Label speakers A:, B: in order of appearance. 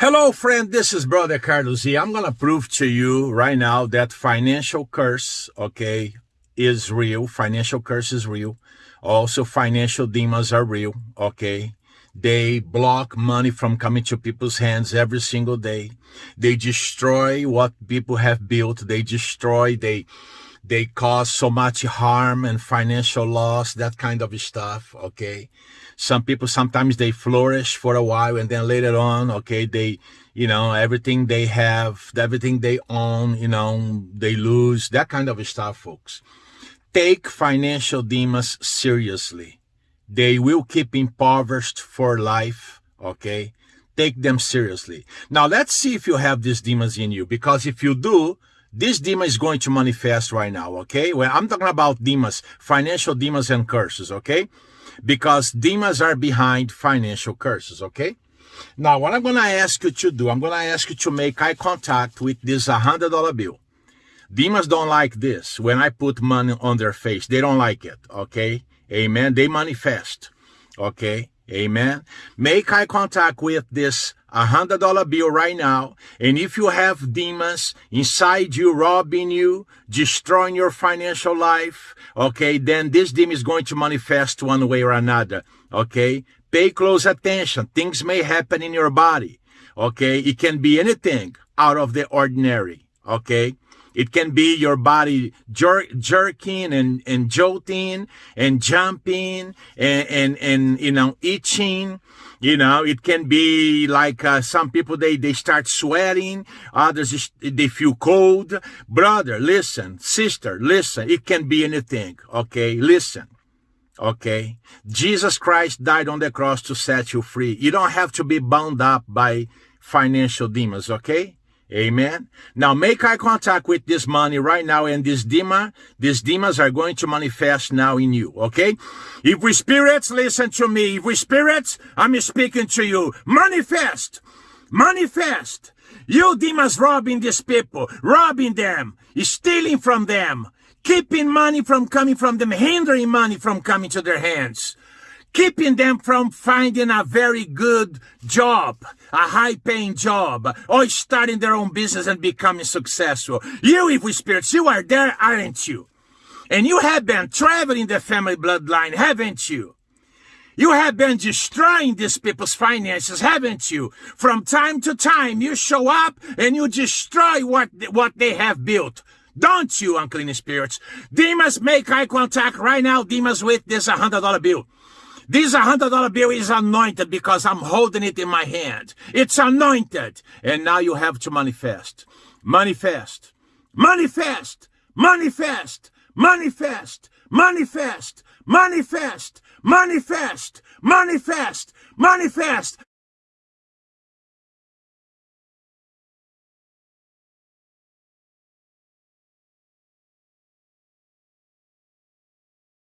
A: Hello, friend. This is Brother Carlos I'm going to prove to you right now that financial curse, okay, is real. Financial curse is real. Also, financial demons are real, okay? They block money from coming to people's hands every single day. They destroy what people have built. They destroy, they, they cause so much harm and financial loss, that kind of stuff, okay? Some people, sometimes they flourish for a while and then later on, okay, they, you know, everything they have, everything they own, you know, they lose, that kind of stuff, folks. Take financial demons seriously. They will keep impoverished for life, okay? Take them seriously. Now, let's see if you have these demons in you, because if you do, this demon is going to manifest right now, okay? Well, I'm talking about demons, financial demons and curses, okay? because demons are behind financial curses, okay? Now, what I'm going to ask you to do, I'm going to ask you to make eye contact with this $100 bill. Demons don't like this. When I put money on their face, they don't like it, okay? Amen. They manifest, okay? Amen. Make eye contact with this a hundred dollar bill right now. And if you have demons inside you, robbing you, destroying your financial life, okay, then this demon is going to manifest one way or another. Okay. Pay close attention. Things may happen in your body. Okay. It can be anything out of the ordinary. Okay. It can be your body jer jerking and, and jolting and jumping and, and, and, you know, itching. You know, it can be like uh, some people, they, they start sweating. Others, they feel cold. Brother, listen. Sister, listen. It can be anything. Okay. Listen. Okay. Jesus Christ died on the cross to set you free. You don't have to be bound up by financial demons. Okay. Amen. Now make eye contact with this money right now and this demon, these demons are going to manifest now in you. Okay. If we spirits, listen to me. If we spirits, I'm speaking to you. Manifest. Manifest. You demons robbing these people, robbing them, stealing from them, keeping money from coming from them, hindering money from coming to their hands keeping them from finding a very good job, a high paying job, or starting their own business and becoming successful. You, evil spirits, you are there, aren't you? And you have been traveling the family bloodline, haven't you? You have been destroying these people's finances, haven't you? From time to time, you show up and you destroy what, what they have built. Don't you, unclean spirits? Demons, make eye contact right now, demons, with this $100 bill. This $100 bill is anointed because I'm holding it in my hand. It's anointed. And now you have to manifest. Manifest. Manifest. Manifest. Manifest. Manifest. Manifest. Manifest. Manifest. Manifest.